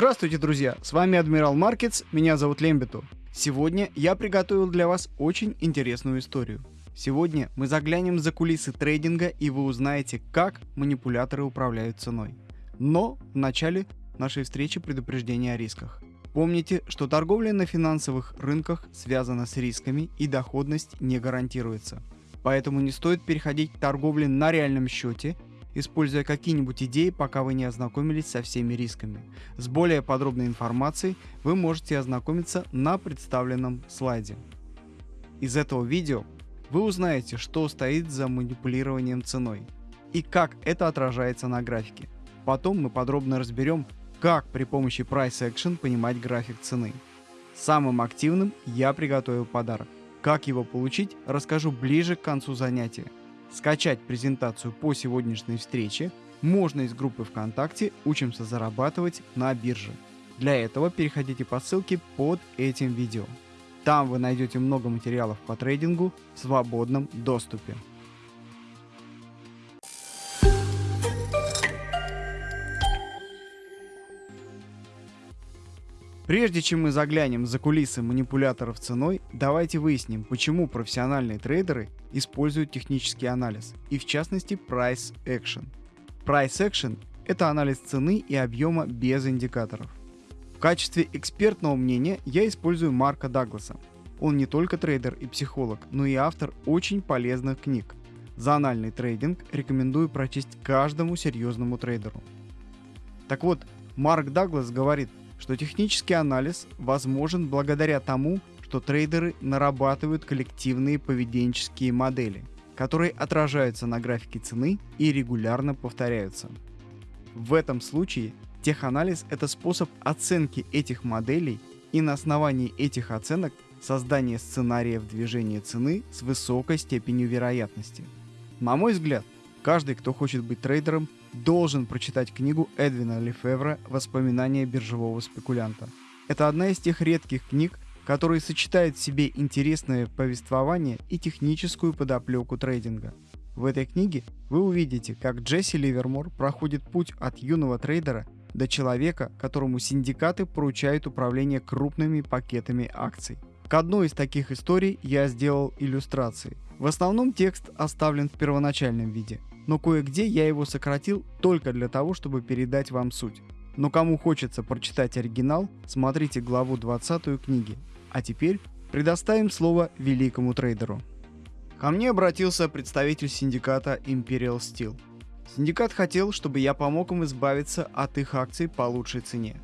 Здравствуйте, друзья! С вами Адмирал Маркетс, меня зовут Лембиту. Сегодня я приготовил для вас очень интересную историю. Сегодня мы заглянем за кулисы трейдинга и вы узнаете, как манипуляторы управляют ценой. Но в начале нашей встречи предупреждение о рисках. Помните, что торговля на финансовых рынках связана с рисками и доходность не гарантируется. Поэтому не стоит переходить к торговле на реальном счете используя какие-нибудь идеи, пока вы не ознакомились со всеми рисками. С более подробной информацией вы можете ознакомиться на представленном слайде. Из этого видео вы узнаете, что стоит за манипулированием ценой и как это отражается на графике. Потом мы подробно разберем, как при помощи Price Action понимать график цены. Самым активным я приготовил подарок. Как его получить, расскажу ближе к концу занятия. Скачать презентацию по сегодняшней встрече можно из группы ВКонтакте «Учимся зарабатывать на бирже». Для этого переходите по ссылке под этим видео. Там вы найдете много материалов по трейдингу в свободном доступе. Прежде чем мы заглянем за кулисы манипуляторов ценой, давайте выясним, почему профессиональные трейдеры используют технический анализ, и в частности Price Action. Price Action – это анализ цены и объема без индикаторов. В качестве экспертного мнения я использую Марка Дагласа. Он не только трейдер и психолог, но и автор очень полезных книг. Зональный трейдинг рекомендую прочесть каждому серьезному трейдеру. Так вот, Марк Даглас говорит, что технический анализ возможен благодаря тому, что трейдеры нарабатывают коллективные поведенческие модели, которые отражаются на графике цены и регулярно повторяются. В этом случае теханализ – это способ оценки этих моделей и на основании этих оценок создание сценариев движения цены с высокой степенью вероятности. На мой взгляд, каждый, кто хочет быть трейдером, должен прочитать книгу Эдвина Лефевра «Воспоминания биржевого спекулянта». Это одна из тех редких книг, которые сочетают в себе интересное повествование и техническую подоплеку трейдинга. В этой книге вы увидите, как Джесси Ливермор проходит путь от юного трейдера до человека, которому синдикаты поручают управление крупными пакетами акций. К одной из таких историй я сделал иллюстрации. В основном текст оставлен в первоначальном виде – но кое-где я его сократил только для того, чтобы передать вам суть. Но кому хочется прочитать оригинал, смотрите главу 20 книги. А теперь предоставим слово великому трейдеру. Ко мне обратился представитель синдиката Imperial Steel. Синдикат хотел, чтобы я помог им избавиться от их акций по лучшей цене,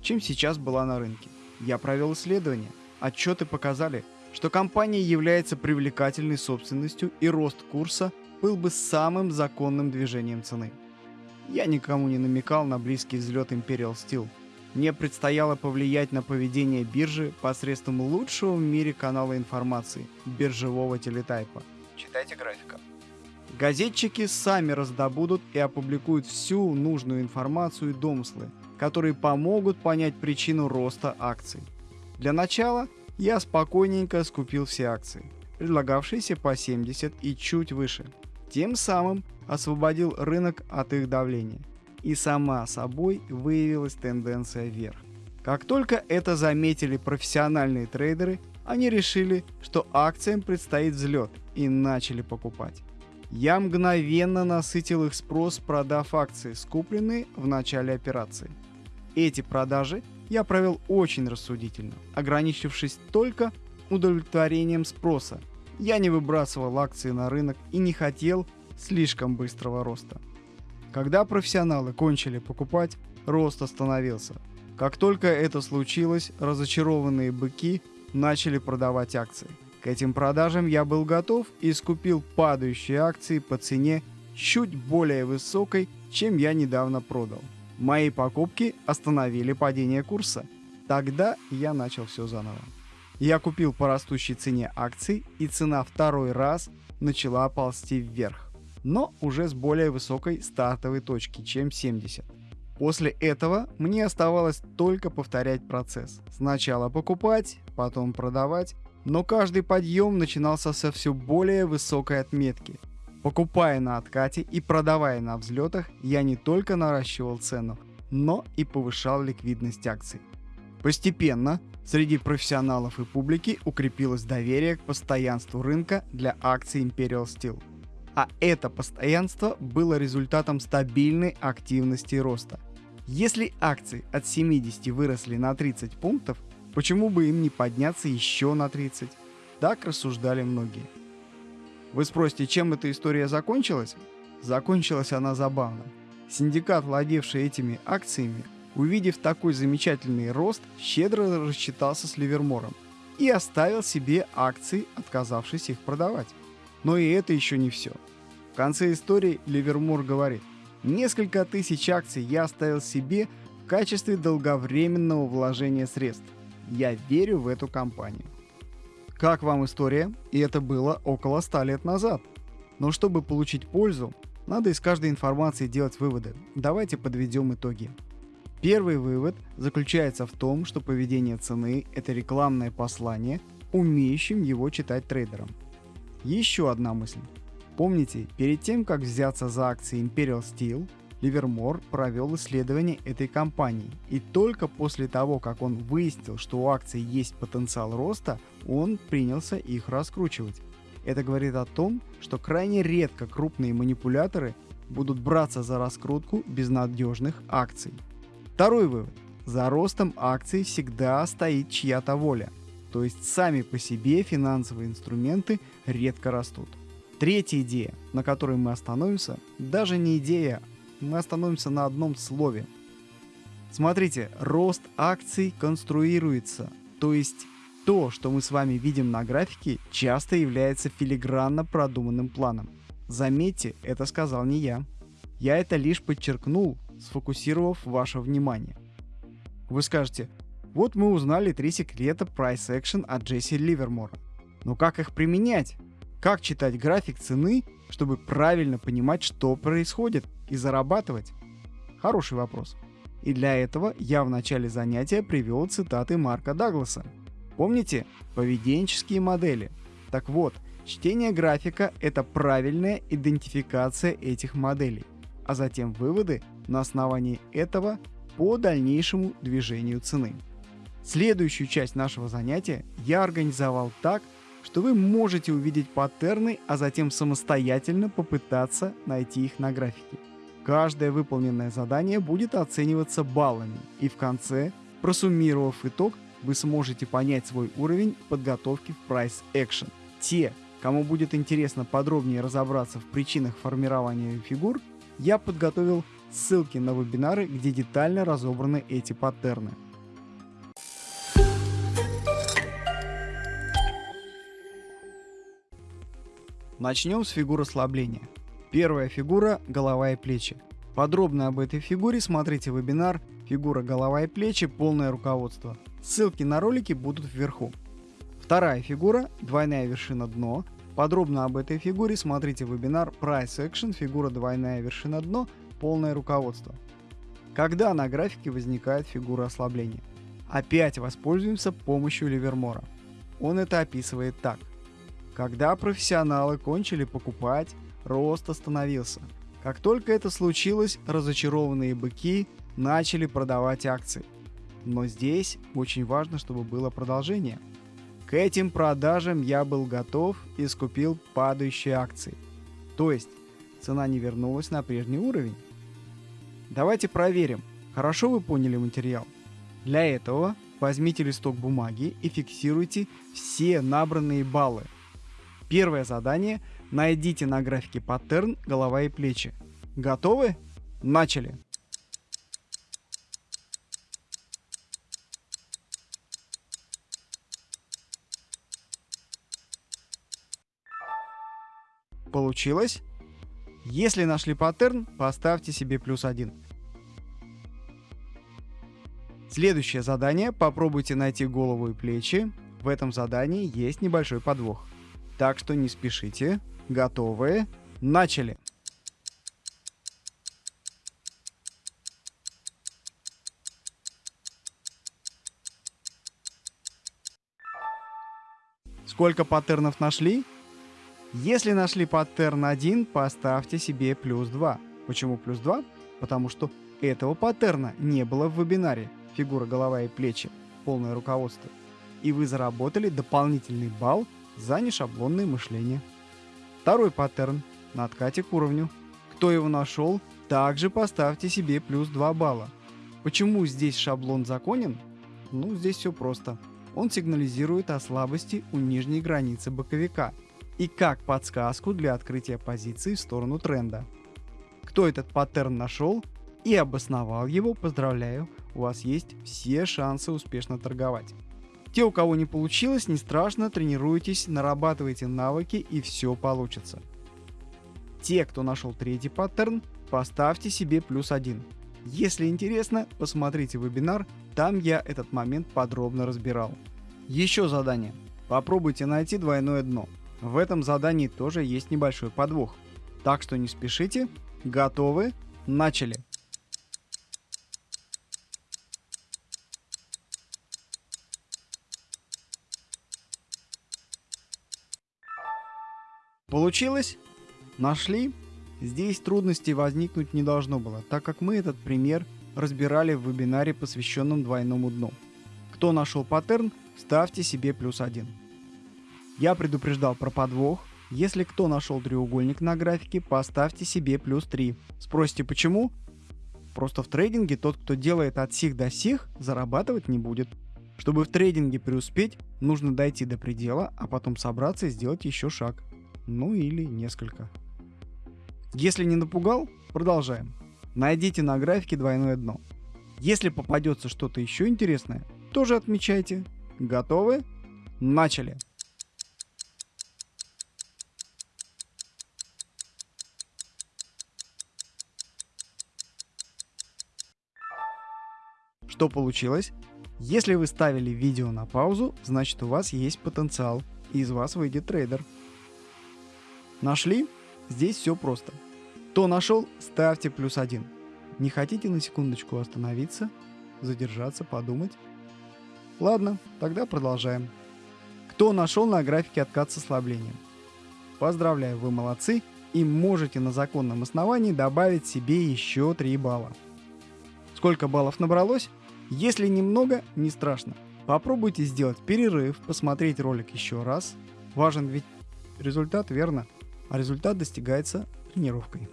чем сейчас была на рынке. Я провел исследование. Отчеты показали, что компания является привлекательной собственностью и рост курса был бы самым законным движением цены. Я никому не намекал на близкий взлет Imperial Steel. Мне предстояло повлиять на поведение биржи посредством лучшего в мире канала информации – биржевого телетайпа. Читайте графика. Газетчики сами раздобудут и опубликуют всю нужную информацию и домыслы, которые помогут понять причину роста акций. Для начала я спокойненько скупил все акции, предлагавшиеся по 70 и чуть выше – тем самым освободил рынок от их давления. И сама собой выявилась тенденция вверх. Как только это заметили профессиональные трейдеры, они решили, что акциям предстоит взлет и начали покупать. Я мгновенно насытил их спрос, продав акции, скупленные в начале операции. Эти продажи я провел очень рассудительно, ограничившись только удовлетворением спроса я не выбрасывал акции на рынок и не хотел слишком быстрого роста. Когда профессионалы кончили покупать, рост остановился. Как только это случилось, разочарованные быки начали продавать акции. К этим продажам я был готов и скупил падающие акции по цене чуть более высокой, чем я недавно продал. Мои покупки остановили падение курса. Тогда я начал все заново. Я купил по растущей цене акций, и цена второй раз начала ползти вверх, но уже с более высокой стартовой точки, чем 70. После этого мне оставалось только повторять процесс. Сначала покупать, потом продавать, но каждый подъем начинался со все более высокой отметки. Покупая на откате и продавая на взлетах, я не только наращивал цену, но и повышал ликвидность акций. Постепенно среди профессионалов и публики укрепилось доверие к постоянству рынка для акций Imperial Steel. А это постоянство было результатом стабильной активности роста. Если акции от 70 выросли на 30 пунктов, почему бы им не подняться еще на 30? Так рассуждали многие. Вы спросите, чем эта история закончилась? Закончилась она забавно. Синдикат, владевший этими акциями, увидев такой замечательный рост, щедро рассчитался с Ливермором и оставил себе акции, отказавшись их продавать. Но и это еще не все. В конце истории Ливермор говорит, несколько тысяч акций я оставил себе в качестве долговременного вложения средств. Я верю в эту компанию. Как вам история? И это было около 100 лет назад. Но чтобы получить пользу, надо из каждой информации делать выводы. Давайте подведем итоги. Первый вывод заключается в том, что поведение цены – это рекламное послание, умеющим его читать трейдерам. Еще одна мысль. Помните, перед тем, как взяться за акции Imperial Steel, Ливермор провел исследование этой компании, и только после того, как он выяснил, что у акций есть потенциал роста, он принялся их раскручивать. Это говорит о том, что крайне редко крупные манипуляторы будут браться за раскрутку безнадежных акций. Второй вывод. За ростом акций всегда стоит чья-то воля. То есть сами по себе финансовые инструменты редко растут. Третья идея, на которой мы остановимся, даже не идея, мы остановимся на одном слове. Смотрите, рост акций конструируется, то есть то, что мы с вами видим на графике, часто является филигранно продуманным планом. Заметьте, это сказал не я. Я это лишь подчеркнул, сфокусировав ваше внимание. Вы скажете, вот мы узнали три секрета Price Action от Джесси Ливермора. Но как их применять? Как читать график цены, чтобы правильно понимать, что происходит и зарабатывать? Хороший вопрос. И для этого я в начале занятия привел цитаты Марка Дагласа. Помните? Поведенческие модели. Так вот, чтение графика – это правильная идентификация этих моделей, а затем выводы на основании этого по дальнейшему движению цены. Следующую часть нашего занятия я организовал так, что вы можете увидеть паттерны, а затем самостоятельно попытаться найти их на графике. Каждое выполненное задание будет оцениваться баллами, и в конце, просуммировав итог, вы сможете понять свой уровень подготовки в Price Action. Те, кому будет интересно подробнее разобраться в причинах формирования фигур, я подготовил ссылки на вебинары, где детально разобраны эти паттерны. Начнем с фигуры ослабления. Первая фигура – голова и плечи. Подробно об этой фигуре смотрите вебинар «Фигура голова и плечи. Полное руководство». Ссылки на ролики будут вверху. Вторая фигура – двойная вершина дно. Подробно об этой фигуре смотрите вебинар Price Action «Фигура двойная вершина дно. Полное руководство». Когда на графике возникает фигура ослабления? Опять воспользуемся помощью Ливермора. Он это описывает так. Когда профессионалы кончили покупать, рост остановился. Как только это случилось, разочарованные быки начали продавать акции. Но здесь очень важно, чтобы было продолжение. К этим продажам я был готов и скупил падающие акции. То есть цена не вернулась на прежний уровень. Давайте проверим, хорошо вы поняли материал. Для этого возьмите листок бумаги и фиксируйте все набранные баллы – Первое задание. Найдите на графике паттерн голова и плечи. Готовы? Начали! Получилось? Если нашли паттерн, поставьте себе плюс один. Следующее задание. Попробуйте найти голову и плечи. В этом задании есть небольшой подвох. Так что не спешите. Готовы? Начали! Сколько паттернов нашли? Если нашли паттерн 1, поставьте себе плюс 2. Почему плюс 2? Потому что Этого паттерна не было в вебинаре «Фигура, голова и плечи. Полное руководство». И вы заработали дополнительный балл за нешаблонное мышление. Второй паттерн на откате к уровню. Кто его нашел, также поставьте себе плюс 2 балла. Почему здесь шаблон законен? Ну, здесь все просто. Он сигнализирует о слабости у нижней границы боковика и как подсказку для открытия позиции в сторону тренда. Кто этот паттерн нашел и обосновал его, поздравляю, у вас есть все шансы успешно торговать. Те, у кого не получилось, не страшно, тренируйтесь, нарабатывайте навыки и все получится. Те, кто нашел третий паттерн, поставьте себе плюс один. Если интересно, посмотрите вебинар, там я этот момент подробно разбирал. Еще задание. Попробуйте найти двойное дно. В этом задании тоже есть небольшой подвох. Так что не спешите. Готовы? Начали! Получилось? Нашли? Здесь трудностей возникнуть не должно было, так как мы этот пример разбирали в вебинаре, посвященном двойному дну. Кто нашел паттерн, ставьте себе плюс один. Я предупреждал про подвох. Если кто нашел треугольник на графике, поставьте себе плюс 3. Спросите почему? Просто в трейдинге тот, кто делает от сих до сих, зарабатывать не будет. Чтобы в трейдинге преуспеть, нужно дойти до предела, а потом собраться и сделать еще шаг. Ну или несколько. Если не напугал, продолжаем. Найдите на графике двойное дно. Если попадется что-то еще интересное, тоже отмечайте. Готовы? Начали! Что получилось? Если вы ставили видео на паузу, значит у вас есть потенциал, и из вас выйдет трейдер. Нашли? Здесь все просто. Кто нашел, ставьте плюс один. Не хотите на секундочку остановиться, задержаться, подумать? Ладно, тогда продолжаем. Кто нашел на графике откат с ослаблением? Поздравляю, вы молодцы и можете на законном основании добавить себе еще 3 балла. Сколько баллов набралось? Если немного, не страшно. Попробуйте сделать перерыв, посмотреть ролик еще раз. Важен ведь результат, верно? а результат достигается тренировкой.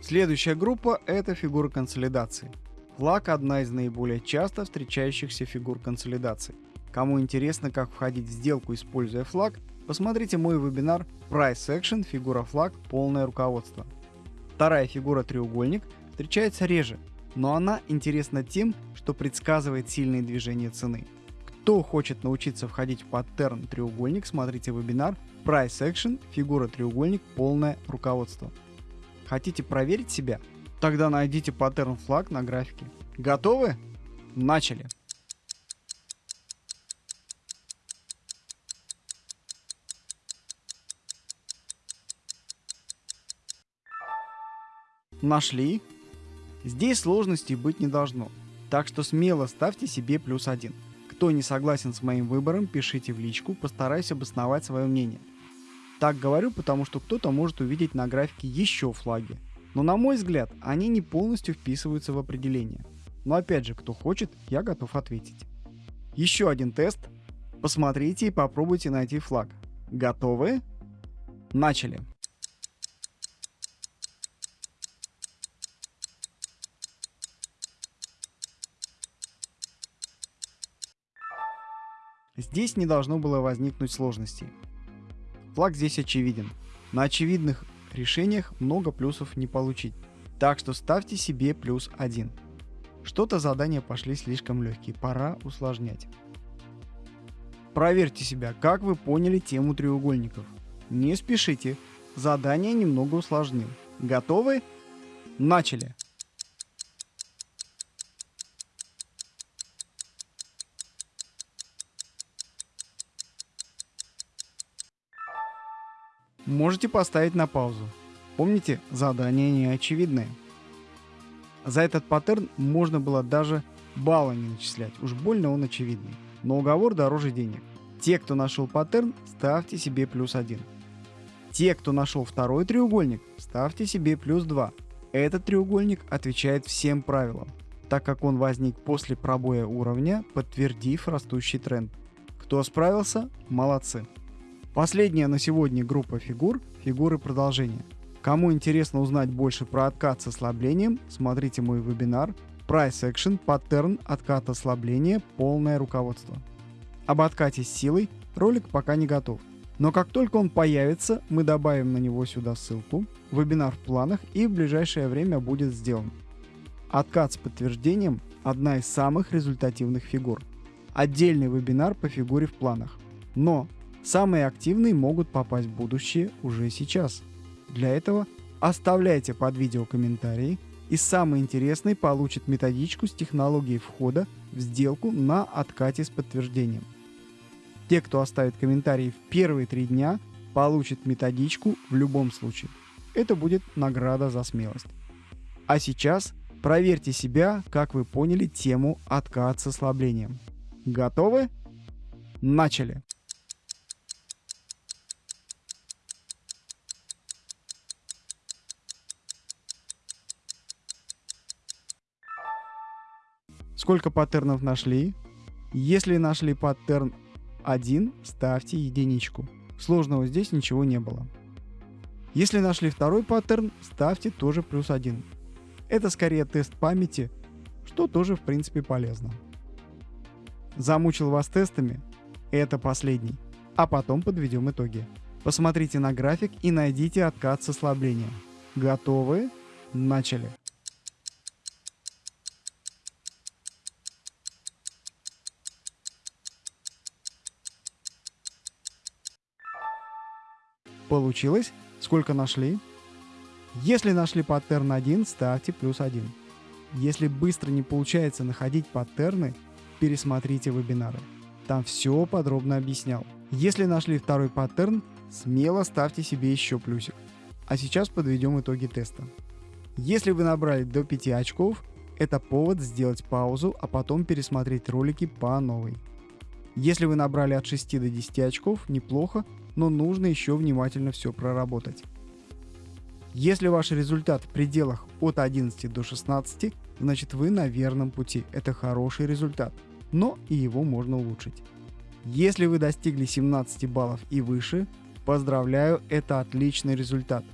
Следующая группа – это фигуры консолидации. Флаг – одна из наиболее часто встречающихся фигур консолидации. Кому интересно, как входить в сделку, используя флаг, посмотрите мой вебинар Price Action фигура флаг полное руководство. Вторая фигура треугольник встречается реже, но она интересна тем, что предсказывает сильные движения цены. Кто хочет научиться входить в паттерн треугольник, смотрите вебинар Price Action, фигура треугольник, полное руководство. Хотите проверить себя? Тогда найдите паттерн флаг на графике. Готовы? Начали! Нашли? Здесь сложностей быть не должно, так что смело ставьте себе плюс один. Кто не согласен с моим выбором, пишите в личку, постараюсь обосновать свое мнение. Так говорю, потому что кто-то может увидеть на графике еще флаги. Но на мой взгляд, они не полностью вписываются в определение. Но опять же, кто хочет, я готов ответить. Еще один тест. Посмотрите и попробуйте найти флаг. Готовы? Начали. Здесь не должно было возникнуть сложностей. Флаг здесь очевиден. На очевидных решениях много плюсов не получить. Так что ставьте себе плюс один. Что-то задания пошли слишком легкие, пора усложнять. Проверьте себя, как вы поняли тему треугольников. Не спешите, задание немного усложнил. Готовы? Начали! Можете поставить на паузу. Помните, задание не очевидное. За этот паттерн можно было даже балла не начислять, уж больно он очевидный. Но уговор дороже денег. Те, кто нашел паттерн, ставьте себе плюс один. Те, кто нашел второй треугольник, ставьте себе плюс 2. Этот треугольник отвечает всем правилам, так как он возник после пробоя уровня, подтвердив растущий тренд. Кто справился? Молодцы. Последняя на сегодня группа фигур – фигуры продолжения. Кому интересно узнать больше про откат с ослаблением, смотрите мой вебинар Price Action Pattern откат ослабления полное руководство. Об откате с силой ролик пока не готов. Но как только он появится, мы добавим на него сюда ссылку, вебинар в планах и в ближайшее время будет сделан. Откат с подтверждением – одна из самых результативных фигур. Отдельный вебинар по фигуре в планах. Но самые активные могут попасть в будущее уже сейчас. Для этого оставляйте под видео комментарии, и самый интересный получит методичку с технологией входа в сделку на откате с подтверждением. Те, кто оставит комментарий в первые три дня, получат методичку в любом случае. Это будет награда за смелость. А сейчас проверьте себя, как вы поняли тему откат с ослаблением. Готовы? Начали! Сколько паттернов нашли? Если нашли паттерн 1 ставьте единичку. Сложного здесь ничего не было. Если нашли второй паттерн, ставьте тоже плюс 1. Это скорее тест памяти, что тоже в принципе полезно. Замучил вас тестами? Это последний. А потом подведем итоги. Посмотрите на график и найдите откат с ослаблением. Готовы? Начали. Получилось? Сколько нашли? Если нашли паттерн 1, ставьте плюс 1. Если быстро не получается находить паттерны, пересмотрите вебинары. Там все подробно объяснял. Если нашли второй паттерн, смело ставьте себе еще плюсик. А сейчас подведем итоги теста. Если вы набрали до 5 очков, это повод сделать паузу, а потом пересмотреть ролики по новой. Если вы набрали от 6 до 10 очков, неплохо, но нужно еще внимательно все проработать. Если ваш результат в пределах от 11 до 16, значит вы на верном пути. Это хороший результат, но и его можно улучшить. Если вы достигли 17 баллов и выше, поздравляю, это отличный результат.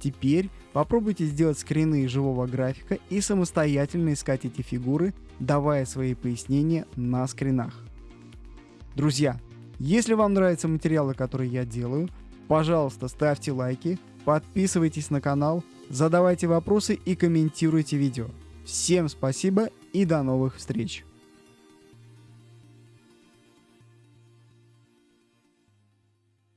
Теперь попробуйте сделать скрины живого графика и самостоятельно искать эти фигуры, давая свои пояснения на скринах. Друзья, если вам нравятся материалы, которые я делаю, пожалуйста, ставьте лайки, подписывайтесь на канал, задавайте вопросы и комментируйте видео. Всем спасибо и до новых встреч!